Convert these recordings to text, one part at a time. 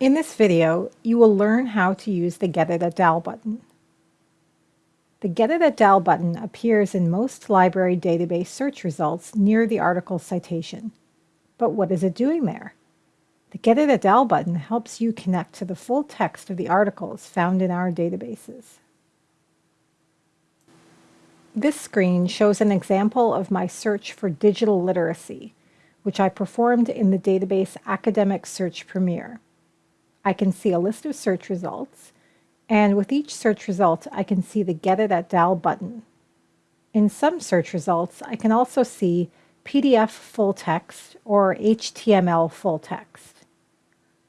In this video, you will learn how to use the Get It at Dal button. The Get It at Dal button appears in most library database search results near the article citation. But what is it doing there? The Get It at Dal button helps you connect to the full text of the articles found in our databases. This screen shows an example of my search for digital literacy, which I performed in the database Academic Search Premier. I can see a list of search results, and with each search result, I can see the Get It at Dal button. In some search results, I can also see PDF full text or HTML full text.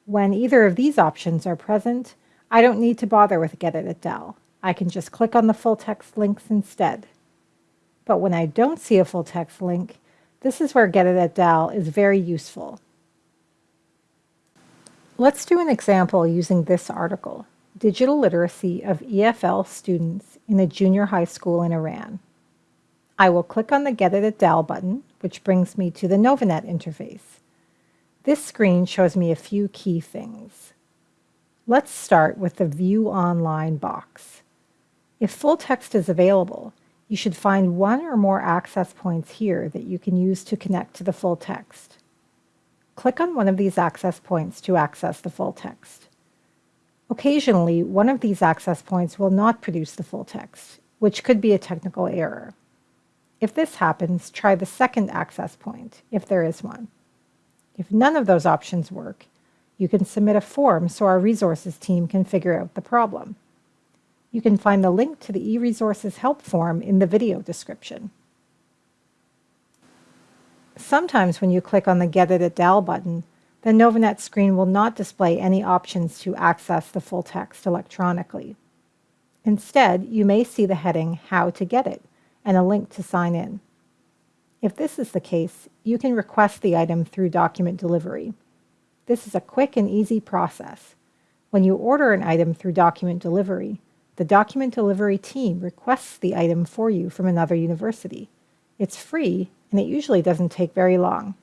When either of these options are present, I don't need to bother with Get It at Dal. I can just click on the full text links instead. But when I don't see a full text link, this is where Get It at Dal is very useful. Let's do an example using this article, Digital Literacy of EFL Students in a Junior High School in Iran. I will click on the Get It at Dal button, which brings me to the Novanet interface. This screen shows me a few key things. Let's start with the View Online box. If full text is available, you should find one or more access points here that you can use to connect to the full text. Click on one of these access points to access the full text. Occasionally, one of these access points will not produce the full text, which could be a technical error. If this happens, try the second access point, if there is one. If none of those options work, you can submit a form so our resources team can figure out the problem. You can find the link to the eResources help form in the video description. Sometimes when you click on the Get It at Dal button, the Novanet screen will not display any options to access the full text electronically. Instead, you may see the heading How to Get It and a link to sign in. If this is the case, you can request the item through document delivery. This is a quick and easy process. When you order an item through document delivery, the document delivery team requests the item for you from another university. It's free and it usually doesn't take very long.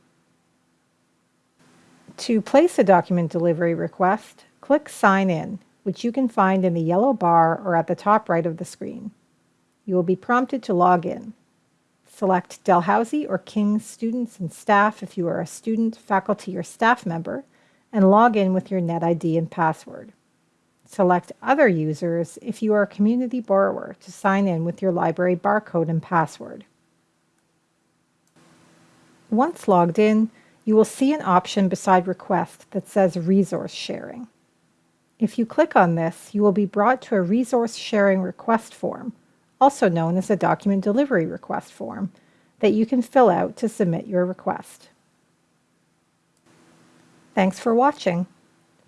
To place a document delivery request, click Sign In, which you can find in the yellow bar or at the top right of the screen. You will be prompted to log in. Select Dalhousie or King's students and staff if you are a student, faculty, or staff member, and log in with your NetID and password. Select Other Users if you are a community borrower to sign in with your library barcode and password. Once logged in, you will see an option beside Request that says Resource Sharing. If you click on this, you will be brought to a resource sharing request form, also known as a document delivery request form, that you can fill out to submit your request. Thanks for watching.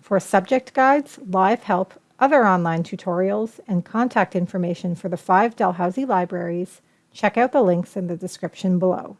For subject guides, live help, other online tutorials, and contact information for the five Dalhousie libraries, check out the links in the description below.